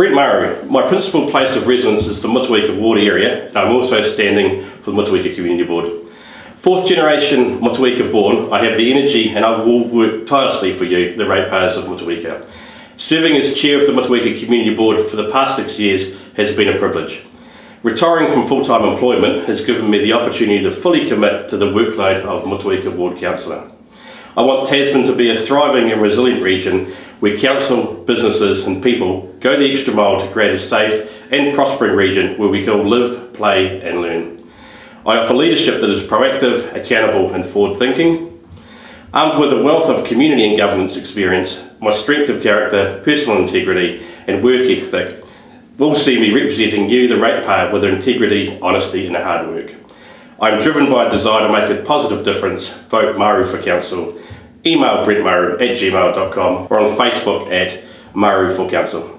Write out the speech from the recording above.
Brent Maru, my principal place of residence is the Motueka ward area and I'm also standing for the Motueka Community Board. Fourth generation Motueka born, I have the energy and I will work tirelessly for you, the ratepayers of Motueka. Serving as chair of the Motueka Community Board for the past six years has been a privilege. Retiring from full-time employment has given me the opportunity to fully commit to the workload of Motueka Ward Councillor. I want Tasman to be a thriving and resilient region where council, businesses and people go the extra mile to create a safe and prospering region where we can all live, play and learn. I offer leadership that is proactive, accountable and forward-thinking. Armed with a wealth of community and governance experience, my strength of character, personal integrity and work ethic will see me representing you, the ratepayer, with integrity, honesty and hard work. I am driven by a desire to make a positive difference. Vote Maru for Council. Email brentmaru at gmail.com or on Facebook at Maru for Council.